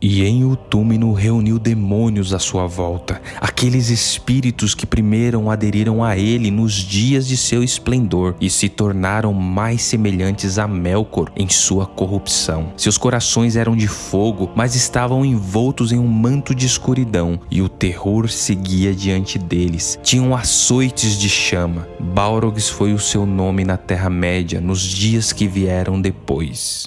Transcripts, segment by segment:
E em Utúmino reuniu demônios à sua volta, aqueles espíritos que primeiro aderiram a ele nos dias de seu esplendor e se tornaram mais semelhantes a Melkor em sua corrupção. Seus corações eram de fogo, mas estavam envoltos em um manto de escuridão, e o terror seguia diante deles. Tinham açoites de chama. Balrogs foi o seu nome na Terra-média nos dias que vieram depois.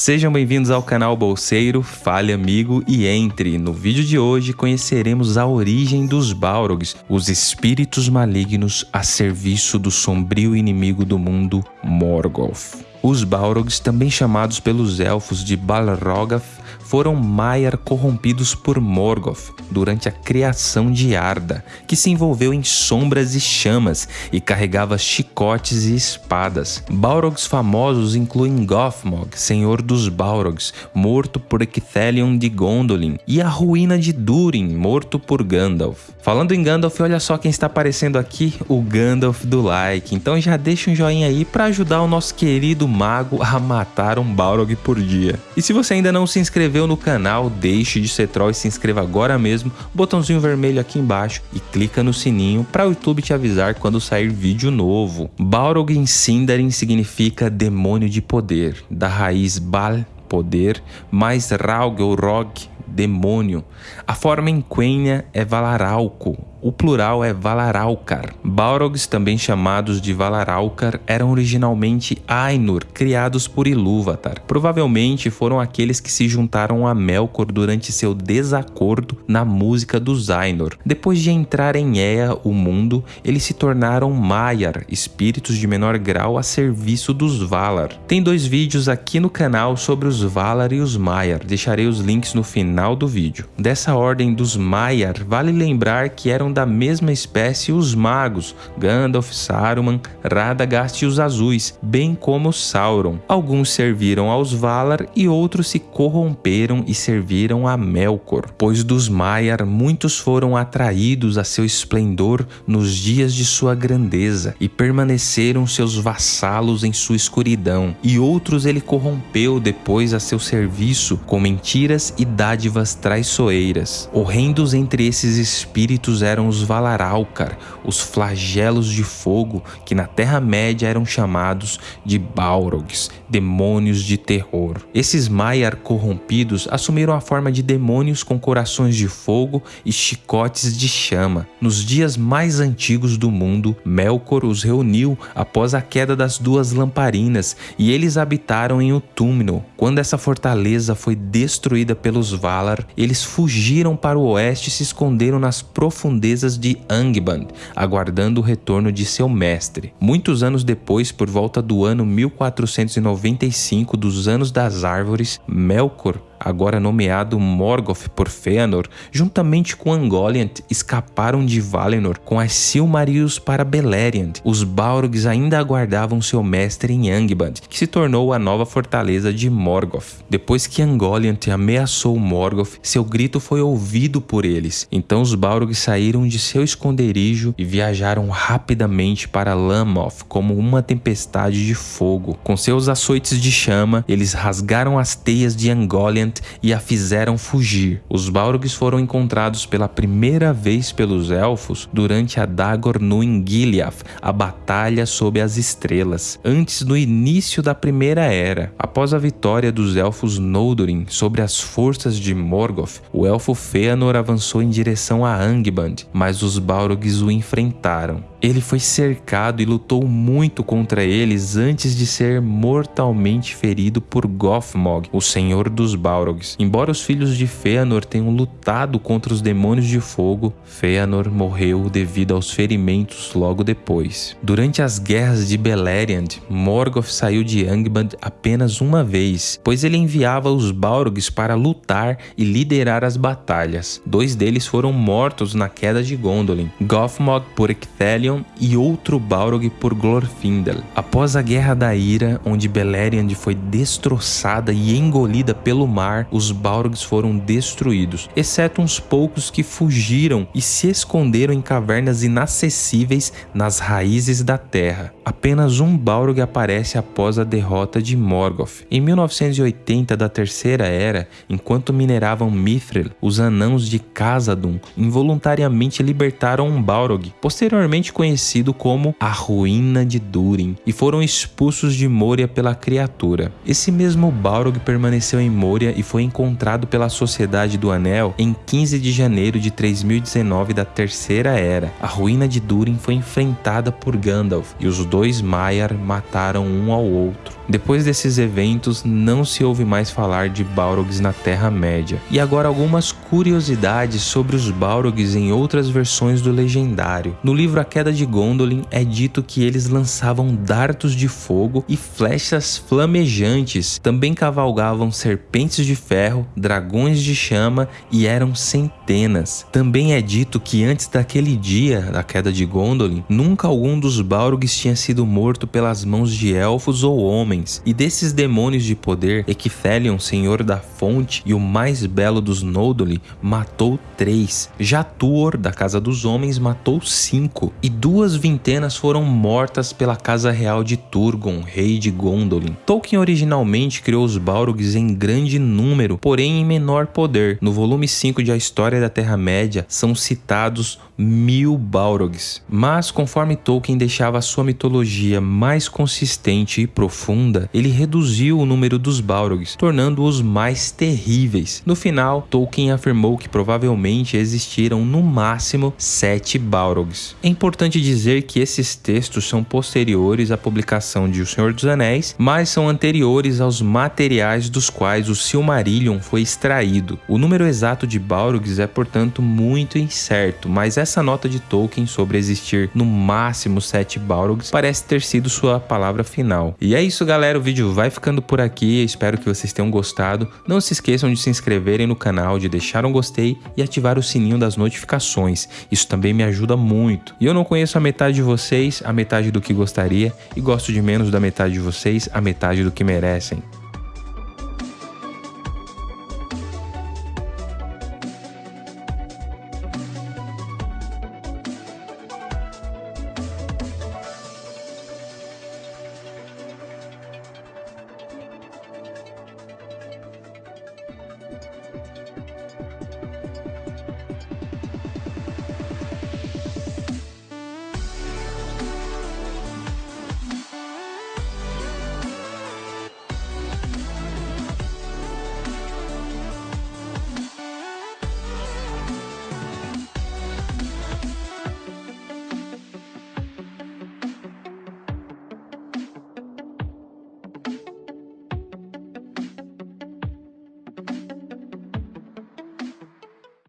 Sejam bem-vindos ao canal Bolseiro, fale amigo e entre. No vídeo de hoje conheceremos a origem dos Balrogs, os espíritos malignos a serviço do sombrio inimigo do mundo, Morgoth. Os Balrogs, também chamados pelos elfos de Balrogath, foram Maiar corrompidos por Morgoth durante a criação de Arda, que se envolveu em sombras e chamas e carregava chicotes e espadas. Balrogs famosos incluem Gothmog, senhor dos Balrogs, morto por Ecthelion de Gondolin, e a ruína de Durin, morto por Gandalf. Falando em Gandalf, olha só quem está aparecendo aqui, o Gandalf do like. Então já deixa um joinha aí para ajudar o nosso querido mago a matar um Balrog por dia. E se você ainda não se inscreveu no canal, deixe de ser troll e se inscreva agora mesmo, botãozinho vermelho aqui embaixo e clica no sininho para o YouTube te avisar quando sair vídeo novo. Balrog em Sindarin significa demônio de poder, da raiz Bal, poder, mais Raug ou Rog, demônio. A forma em Quenya é Valaralco, o plural é Valaralkar. Balrogs, também chamados de Valaralkar, eram originalmente Ainur, criados por Ilúvatar. Provavelmente foram aqueles que se juntaram a Melkor durante seu desacordo na música dos Ainur. Depois de entrar em Ea, o mundo, eles se tornaram Maiar, espíritos de menor grau a serviço dos Valar. Tem dois vídeos aqui no canal sobre os Valar e os Maiar, deixarei os links no final do vídeo. Dessa ordem dos Maiar, vale lembrar que eram da mesma espécie os magos, Gandalf, Saruman, Radagast e os Azuis, bem como Sauron. Alguns serviram aos Valar e outros se corromperam e serviram a Melkor, pois dos Maiar muitos foram atraídos a seu esplendor nos dias de sua grandeza e permaneceram seus vassalos em sua escuridão, e outros ele corrompeu depois a seu serviço com mentiras e dádivas traiçoeiras. Horrendos entre esses espíritos eram eram os Valaralcar, os flagelos de fogo que na Terra-média eram chamados de Balrogs, demônios de terror. Esses Maiar corrompidos assumiram a forma de demônios com corações de fogo e chicotes de chama. Nos dias mais antigos do mundo, Melkor os reuniu após a queda das duas lamparinas e eles habitaram em Utúmino. Quando essa fortaleza foi destruída pelos Valar, eles fugiram para o oeste e se esconderam nas profundezas de Angband, aguardando o retorno de seu mestre. Muitos anos depois, por volta do ano 1495 dos Anos das Árvores, Melkor agora nomeado Morgoth por Fëanor, juntamente com Ungoliant, escaparam de Valinor com as Silmarils para Beleriand. Os Balrogs ainda aguardavam seu mestre em Angband, que se tornou a nova fortaleza de Morgoth. Depois que Ungoliant ameaçou Morgoth, seu grito foi ouvido por eles. Então os Balrogs saíram de seu esconderijo e viajaram rapidamente para Lamoth como uma tempestade de fogo. Com seus açoites de chama, eles rasgaram as teias de Ungoliant e a fizeram fugir. Os Balrogs foram encontrados pela primeira vez pelos Elfos durante a Dagor no Ingiliath, a Batalha sob as Estrelas, antes do início da Primeira Era. Após a vitória dos Elfos Noldurin sobre as forças de Morgoth, o Elfo Fëanor avançou em direção a Angband, mas os Balrogs o enfrentaram. Ele foi cercado e lutou muito contra eles antes de ser mortalmente ferido por Gothmog, o senhor dos Balrogs. Embora os filhos de Fëanor tenham lutado contra os demônios de fogo, Fëanor morreu devido aos ferimentos logo depois. Durante as guerras de Beleriand, Morgoth saiu de Angband apenas uma vez, pois ele enviava os Balrogs para lutar e liderar as batalhas. Dois deles foram mortos na queda de Gondolin, Gothmog por Ecthelion E outro Balrog por Glorfindel. Após a Guerra da Ira, onde Beleriand foi destroçada e engolida pelo mar, os Balrogs foram destruídos, exceto uns poucos que fugiram e se esconderam em cavernas inacessíveis nas raízes da terra. Apenas um Balrog aparece após a derrota de Morgoth. Em 1980 da Terceira Era, enquanto mineravam Mithril, os anãos de Khazad-dûm involuntariamente libertaram um Balrog, posteriormente conhecido como a Ruína de Durin, e foram expulsos de Moria pela criatura. Esse mesmo Balrog permaneceu em Moria e foi encontrado pela Sociedade do Anel em 15 de janeiro de 3019 da Terceira Era. A Ruína de Durin foi enfrentada por Gandalf e os dois Maiar mataram um ao outro. Depois desses eventos, não se ouve mais falar de Balrogs na Terra-média. E agora algumas curiosidades sobre os Balrogs em outras versões do Legendário. No livro A Queda de Gondolin é dito que eles lançavam dardos de fogo e flechas flamejantes, também cavalgavam serpentes de ferro, dragões de chama e eram centenas. Também é dito que antes daquele dia da Queda de Gondolin, nunca algum dos Balrogs tinha sido morto pelas mãos de elfos ou homens e desses demônios de poder, Equithelion, senhor da fonte e o mais belo dos Noldoli, matou três. Já Tuor, da casa dos homens, matou cinco, e duas vintenas foram mortas pela casa real de Turgon, rei de Gondolin. Tolkien originalmente criou os Balrogs em grande número, porém em menor poder. No volume 5 de A História da Terra-média são citados mil Balrogs. Mas conforme Tolkien deixava sua mitologia mais consistente e profunda, ele reduziu o número dos Balrogs, tornando-os mais terríveis. No final, Tolkien afirmou que provavelmente existiram no máximo sete Balrogs. É importante dizer que esses textos são posteriores à publicação de O Senhor dos Anéis, mas são anteriores aos materiais dos quais o Silmarillion foi extraído. O número exato de Balrogs é, portanto, muito incerto, mas essa essa nota de Tolkien sobre existir no máximo sete Balrogs parece ter sido sua palavra final. E é isso, galera. O vídeo vai ficando por aqui. Espero que vocês tenham gostado. Não se esqueçam de se inscreverem no canal, de deixar um gostei e ativar o sininho das notificações. Isso também me ajuda muito. E eu não conheço a metade de vocês, a metade do que gostaria, e gosto de menos da metade de vocês, a metade do que merecem.